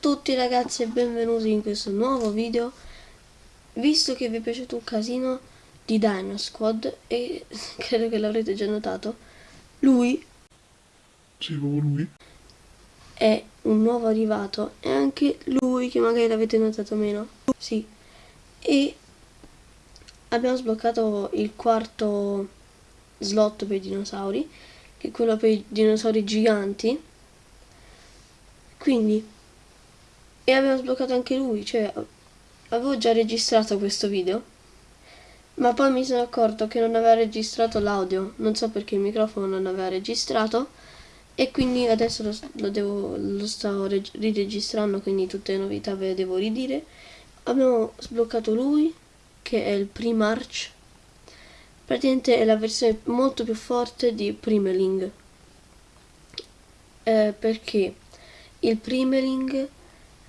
tutti ragazzi e benvenuti in questo nuovo video. Visto che vi è piaciuto un casino di Dino Squad e credo che l'avrete già notato Lui Sì, proprio lui. è un nuovo arrivato e anche lui che magari l'avete notato meno Sì. E abbiamo sbloccato il quarto slot per i dinosauri Che è quello per i dinosauri giganti. Quindi e avevo sbloccato anche lui, cioè avevo già registrato questo video, ma poi mi sono accorto che non aveva registrato l'audio, non so perché il microfono non aveva registrato e quindi adesso lo, lo, devo, lo sto riregistrando, quindi tutte le novità ve le devo ridire. Abbiamo sbloccato lui, che è il Primarch, praticamente è la versione molto più forte di Primeling, eh, perché? Il Primeling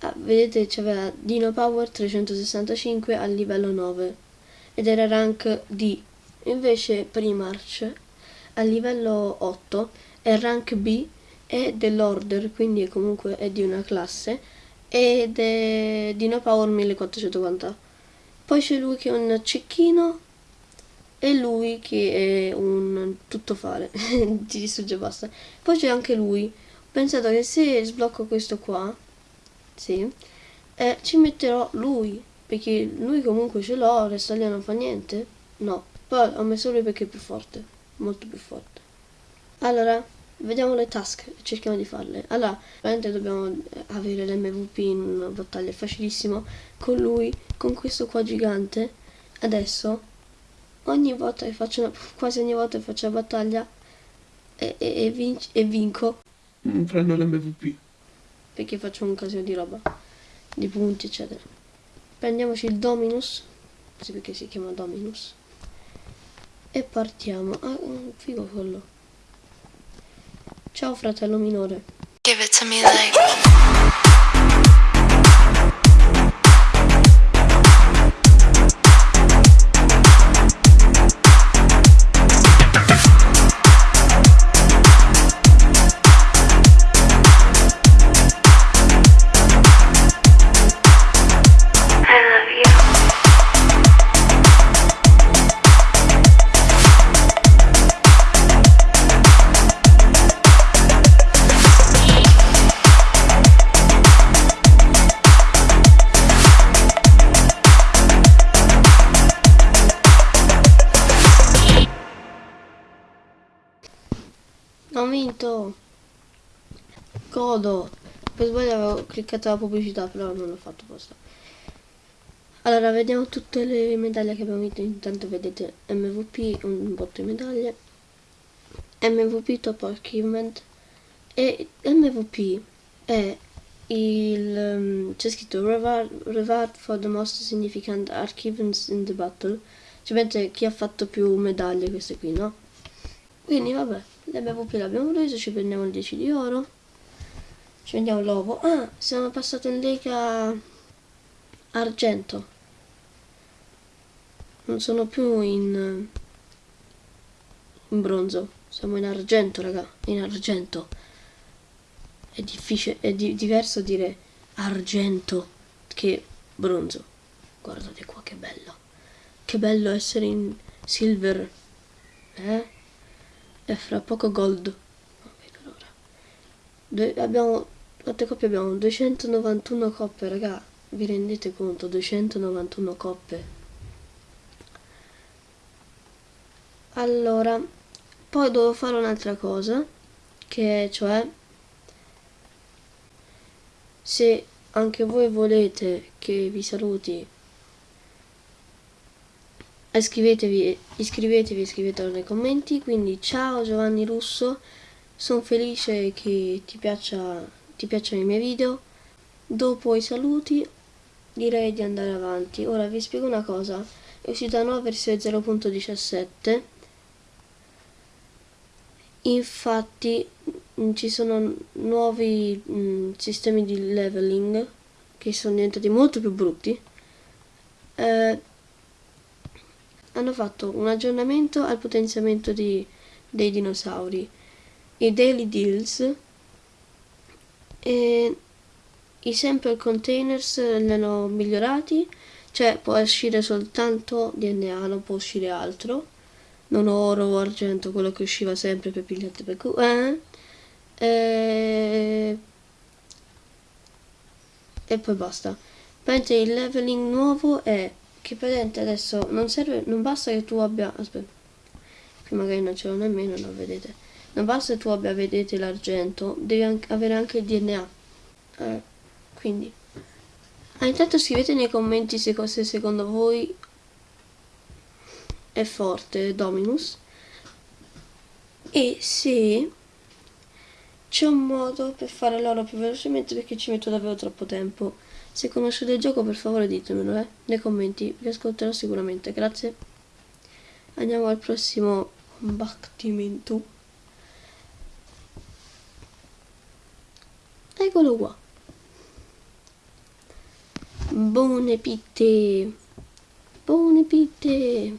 ah, vedete c'aveva Dino Power 365 al livello 9 ed era rank D. Invece Primarch al livello 8 è rank B è dell'order quindi è comunque è di una classe ed è Dino Power 1440 poi c'è lui che è un cecchino e lui che è un tuttofare. Ti distrugge basta. Poi c'è anche lui. Ho pensato che se sblocco questo qua sì, eh, ci metterò lui, perché lui comunque ce l'ho, Restalia non fa niente. No, poi ho messo lui perché è più forte, molto più forte. Allora, vediamo le task cerchiamo di farle. Allora, veramente dobbiamo avere l'MVP in una battaglia, facilissimo. Con lui, con questo qua gigante, adesso, ogni volta che faccio una, quasi ogni volta che faccio la battaglia, e, e, e, vinc e vinco. Mm, prendo l'MVP perché faccio un casino di roba di punti eccetera. Prendiamoci il Dominus sì perché si chiama Dominus e partiamo. Ah figo quello. Ciao fratello minore. Give it to me like Godo! Per sbaglio avevo cliccato la pubblicità, però non l'ho fatto apposta. Allora, vediamo tutte le medaglie che abbiamo vinto. Intanto vedete MVP, un botto di medaglie. MVP Top Achievement. E MVP è il... Um, c'è scritto reward, for the most significant achievements in the battle. Cioè, chi ha fatto più medaglie, queste qui, no? Quindi, vabbè l'MVP l'abbiamo preso, ci prendiamo il 10 di oro. Ci prendiamo l'uovo. Ah, siamo passati in lega argento. Non sono più in, in bronzo. Siamo in argento, raga. In argento. È difficile, è di diverso dire argento che bronzo. Guardate qua che bello. Che bello essere in silver. Eh? e fra poco gold Due, abbiamo quante coppie abbiamo 291 coppe raga. Vi rendete conto? 291 coppe. Allora poi devo fare un'altra cosa che è cioè se anche voi volete che vi saluti iscrivetevi, iscrivetevi, iscrivetelo nei commenti, quindi ciao Giovanni Russo, sono felice che ti, piaccia, ti piacciono i miei video, dopo i saluti direi di andare avanti, ora vi spiego una cosa, è uscita nuova versione 0.17, infatti mm, ci sono nuovi mh, mm, sistemi di leveling che sono diventati molto più brutti, eh, hanno fatto un aggiornamento al potenziamento di, dei dinosauri, i Daily Deals, e i sample containers li hanno migliorati, cioè può uscire soltanto DNA, non può uscire altro. Non oro o argento, quello che usciva sempre per pigliate per cu- eh? E... e poi basta. Mentre il leveling nuovo è che praticamente adesso non serve, non basta che tu abbia, aspetta, qui magari non ce l'ho nemmeno, non vedete, non basta tu abbia, vedete l'argento, devi anche avere anche il DNA, eh, quindi, ah, intanto scrivete nei commenti se, se secondo voi è forte Dominus e se c'è un modo per fare l'oro più velocemente perché ci metto davvero troppo tempo. Se conoscete il gioco per favore ditemelo eh, nei commenti, vi ascolterò sicuramente, grazie. Andiamo al prossimo combattimento. Eccolo qua. Buone pitte. Buone pitte.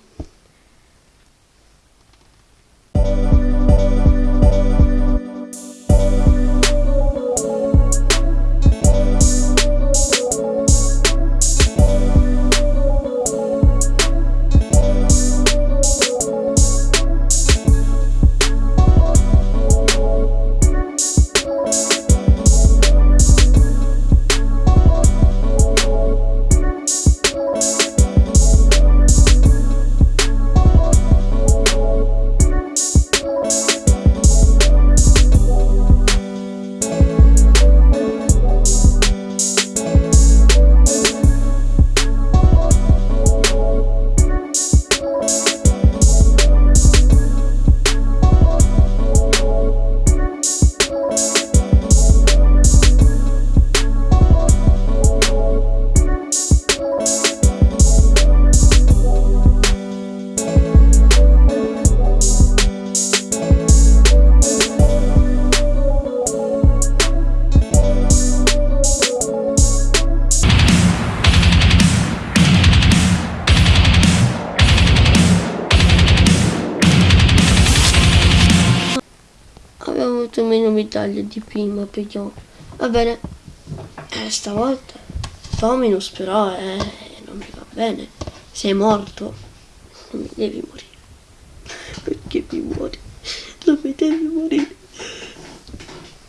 Medaglie di prima, però va bene. Eh, stavolta Dominus però eh, non mi va bene. Sei morto. Non mi devi morire. Perché mi muori? Non mi devi morire.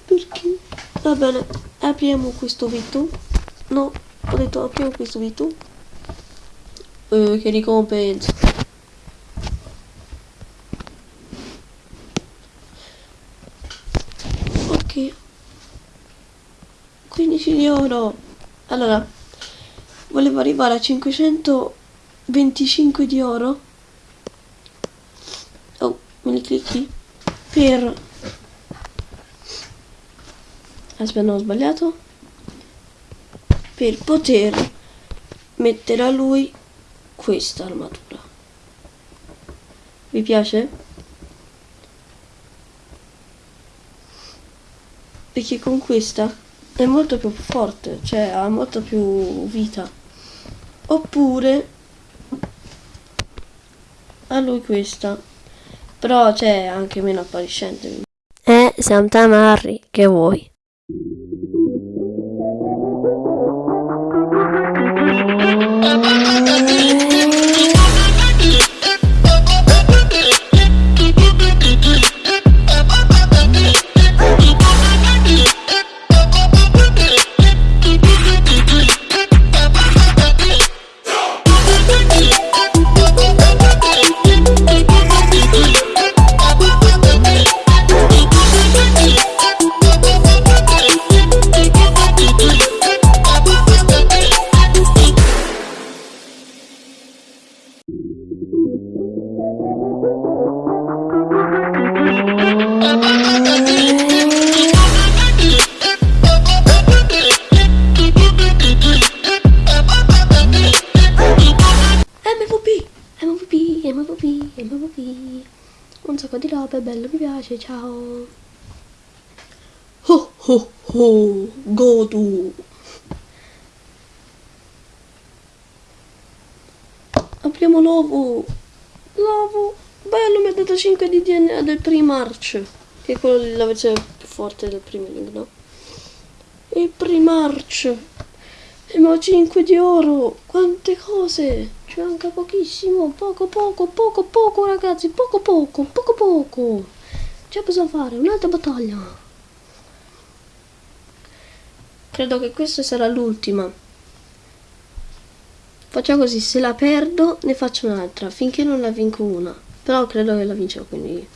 Perché? Va bene, apriamo questo vito. No, ho detto apriamo questo vito. Eh, che ricompensa. Ok. 15 di oro. Allora, volevo arrivare a 525 di oro. Oh, me li clicchi? Per... Aspetta, no, ho sbagliato. Per poter mettere a lui questa armatura. Vi piace? Perché con questa è molto più forte, cioè ha molto più vita. Oppure a lui questa. Però c'è anche meno appariscente. Eh, siamo tamarri, che vuoi? Piace, ciao. Oh oh oh, godu. Apriamo l'uovo. L'uovo. Bello, mi ha dato 5 di DNA del Primarch. Che è quello la versione più forte del Primeling, no? il Primarch. Emo 5 di oro. Quante cose. Ci manca pochissimo. Poco, poco, poco, poco, ragazzi. Poco, poco, poco, poco. Ce possiamo fare. Un'altra battaglia. Credo che questa sarà l'ultima. Facciamo così, se la perdo ne faccio un'altra, finché non la vinco una. Però credo che la vincerò, quindi...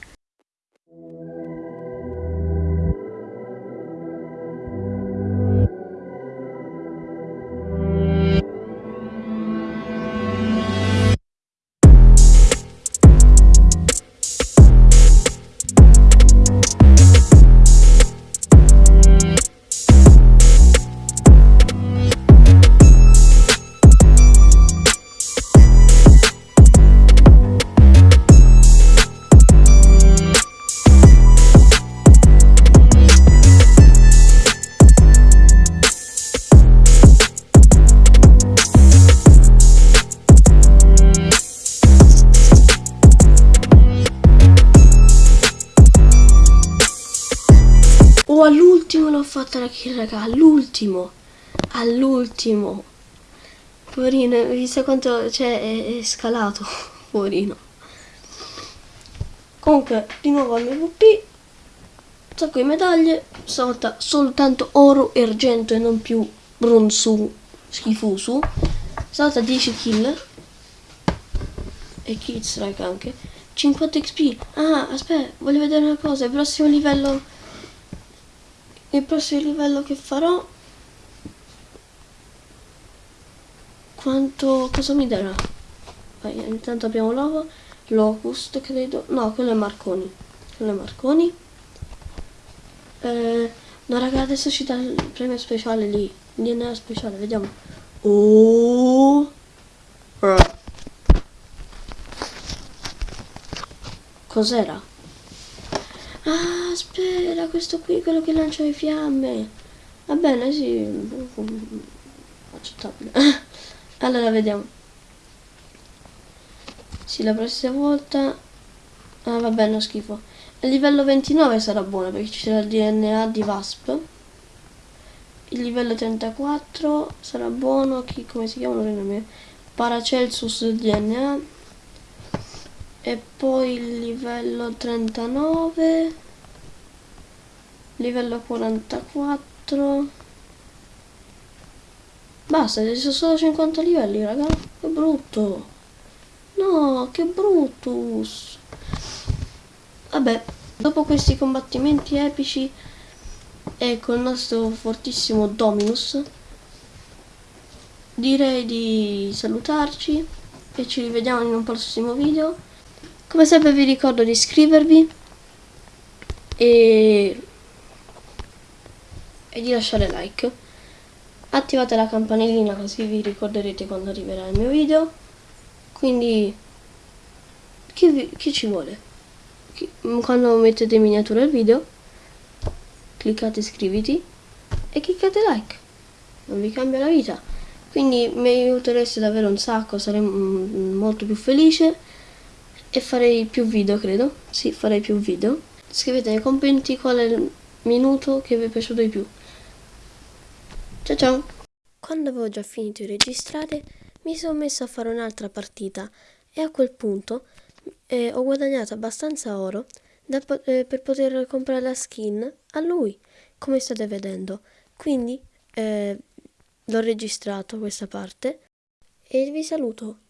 all'ultimo l'ho fatta la kill, raga, all'ultimo. All'ultimo. Poverino, visto quanto cioè, è, è scalato, poverino. Comunque, di nuovo al MVP. Un sacco di medaglie. Stavolta soltanto oro e argento e non più bronzo schifoso. Stavolta 10 kill. E kill strike anche. 50 XP. Ah, aspetta, voglio vedere una cosa. Il prossimo livello il prossimo livello che farò quanto cosa mi darà? Vai, intanto abbiamo l'uovo locust credo. No quello è marconi. Quello è marconi. Eh, no raga adesso ci dà il premio speciale lì. DNA speciale vediamo. Oh! Cos'era? Ah, spera, questo qui è quello che lancia le fiamme. Va bene, sì. Accettabile. allora, vediamo. Sì, la prossima volta... Ah, va bene, schifo. Il livello 29 sarà buono perché ci sarà il DNA di Wasp. Il livello 34 sarà buono. Chi, come si chiama? Non Paracelsus DNA e poi il livello 39 livello 44 basta ci sono solo 50 livelli raga. Che brutto. No che bruttus vabbè dopo questi combattimenti epici e con il nostro fortissimo Dominus direi di salutarci e ci rivediamo in un prossimo video. Come sempre vi ricordo di iscrivervi e, e di lasciare like. Attivate la campanellina così vi ricorderete quando arriverà il mio video. Quindi chi, vi, chi ci vuole? Chi, quando mettete miniatura il video cliccate iscriviti e cliccate like. Non vi cambia la vita. Quindi mi aiutereste davvero un sacco, sarei molto più felice e farei più video credo sì farei più video scrivete nei commenti qual è il minuto che vi è piaciuto di più Ciao ciao! Quando avevo già finito di registrare mi sono messo a fare un'altra partita e a quel punto eh, ho guadagnato abbastanza oro da, eh, per poter comprare la skin a lui, come state vedendo. Quindi eh, l'ho registrato questa parte e vi saluto.